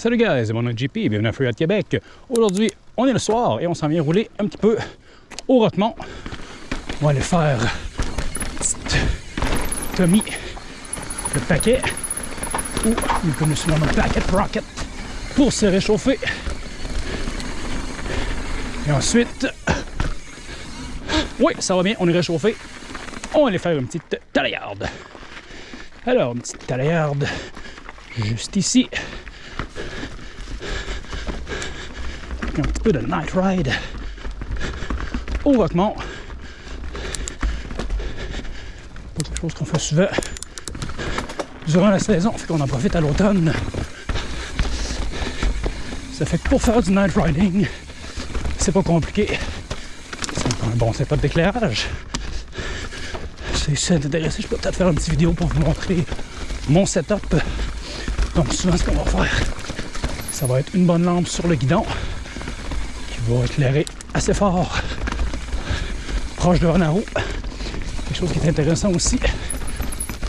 Salut guys, mon nom est JP, bienvenue à Freeride Québec. Aujourd'hui, on est le soir et on s'en vient rouler un petit peu au Rotemont. On va aller faire Tommy le paquet ou nous connaissons le paquet rocket pour se réchauffer. Et ensuite, oui, ça va bien, on est réchauffé. On va aller faire une petite talayarde. Alors, une petite talayarde juste ici. Un petit peu de night ride au Roquemont. Pas quelque chose qu'on fait souvent durant la saison, fait qu'on en profite à l'automne. Ça fait que pour faire du night riding, c'est pas compliqué. C'est un bon setup d'éclairage. Si ça intéressé, je peux peut-être faire une petite vidéo pour vous montrer mon setup. Donc souvent ce qu'on va faire, ça va être une bonne lampe sur le guidon va éclairer assez fort proche de roue. Quelque chose qui est intéressant aussi,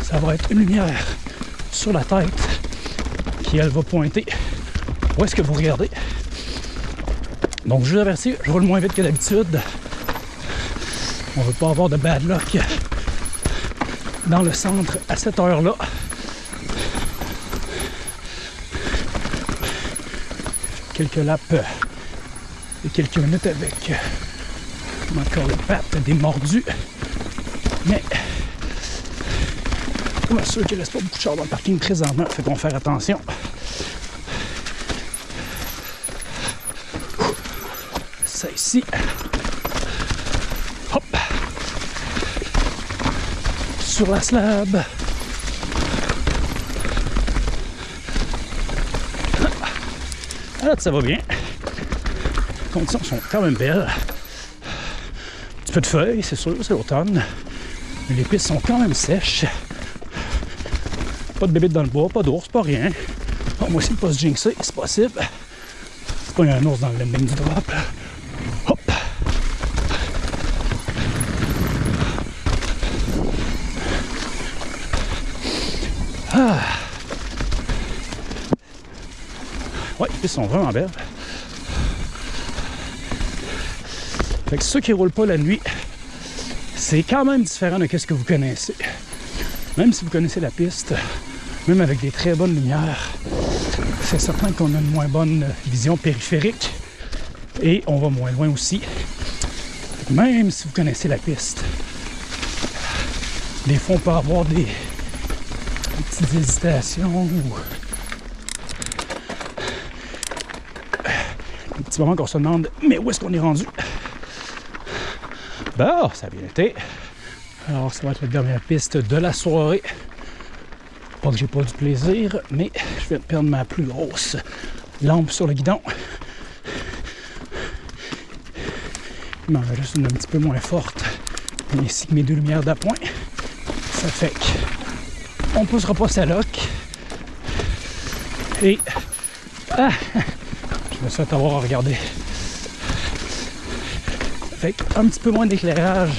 ça va être une lumière sur la tête qui, elle, va pointer où est-ce que vous regardez. Donc, je vous avertis, je roule moins vite que d'habitude. On ne veut pas avoir de bad luck dans le centre à cette heure-là. Quelques laps et quelques minutes avec encore les pattes des mordus. Mais je sûr qu'il ne reste pas beaucoup de chars dans le parking présentement, fait qu'on faire attention. Ça ici. Hop. Sur la slab. Alors ça va bien conditions sont quand même belles. Un petit peu de feuilles, c'est sûr, c'est l'automne. Mais les pistes sont quand même sèches. Pas de bébé dans le bois, pas d'ours, pas rien. Moi aussi, pas se jinxer, c'est possible. C'est pas un ours dans le landing du drop. Hop! Ah! Ouais, les pistes sont vraiment belles. Fait que ceux qui roulent pas la nuit, c'est quand même différent de ce que vous connaissez. Même si vous connaissez la piste, même avec des très bonnes lumières, c'est certain qu'on a une moins bonne vision périphérique et on va moins loin aussi. Même si vous connaissez la piste, des fois on peut avoir des, des petites hésitations ou un petit moment qu'on se demande mais où est-ce qu'on est rendu? Bon, ça a bien été. Alors, ça va être la dernière piste de la soirée. Pas que j'ai pas du plaisir, mais je vais perdre ma plus grosse lampe sur le guidon. Il m'en juste une un petit peu moins forte, ainsi que mes deux lumières d'appoint. Ça fait que on poussera pas sa loque. Et ah, je me souhaite avoir à regarder fait un petit peu moins d'éclairage,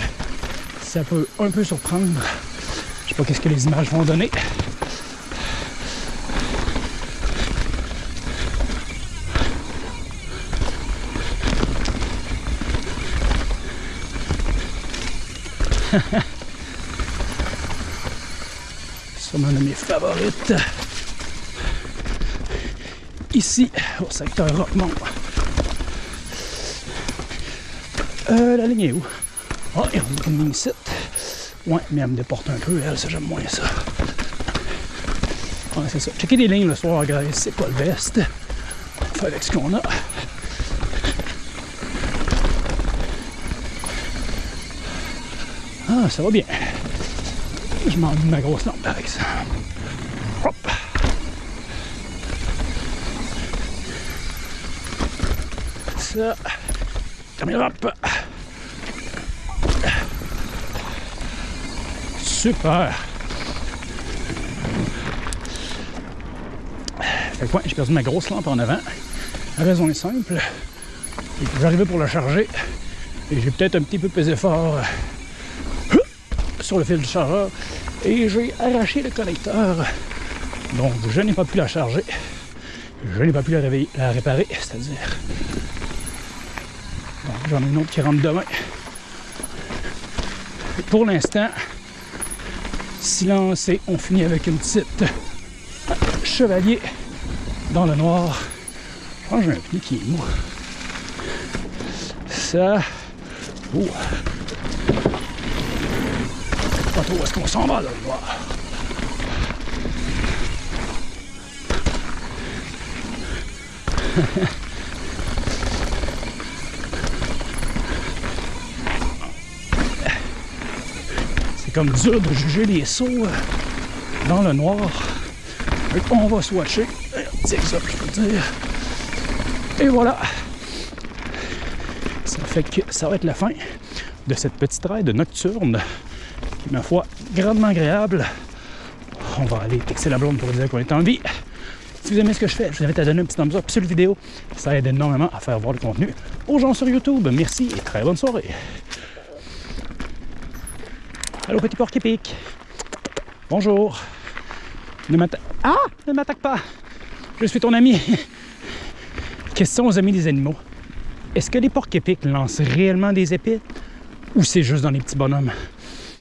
ça peut un peu surprendre. Je sais pas qu'est-ce que les images vont donner. Une de mes favorites. Ici, au secteur Rockmont. Euh, la ligne est où? Ah, il y a une ligne ici. Ouais, mais elle me déporte un peu, elle, ça j'aime moins ça. Ouais, c'est ça. Checker des lignes le soir guys, c'est pas le best. On fait avec ce qu'on a. Ah, ça va bien. Je m'en ma grosse lampe par exemple. Hop! Ça. Caméra, hop! Super! Fait j'ai perdu ma grosse lampe en avant. La raison est simple. J'arrivais pour la charger et j'ai peut-être un petit peu pesé fort euh, sur le fil du chargeur et j'ai arraché le connecteur. Donc je n'ai pas pu la charger. je n'ai pas pu la, la réparer, c'est-à-dire. J'en ai une autre qui rentre demain. Pour l'instant, silence et on finit avec une petite chevalier dans le noir. Que j'ai un pneu qui est mou. Ça. Oh. Pas trop est-ce qu'on s'en va dans le noir? C'est comme dur de juger les sauts euh, dans le noir. Qu'on va swatcher. Un petit exemple, je peux dire. Et voilà. Ça fait que ça va être la fin de cette petite ride nocturne qui ma foi, grandement agréable. On va aller texter la blonde pour dire qu'on est en vie. Si vous aimez ce que je fais, je vous invite à donner un petit thumbs up sur la vidéo. Ça aide énormément à faire voir le contenu aux gens sur YouTube. Merci et très bonne soirée. Allô, petit porc épique. Bonjour. Ne m'attaque... Ah! Ne m'attaque pas. Je suis ton ami. Question aux amis des animaux. Est-ce que les porcs épiques lancent réellement des épées ou c'est juste dans les petits bonhommes?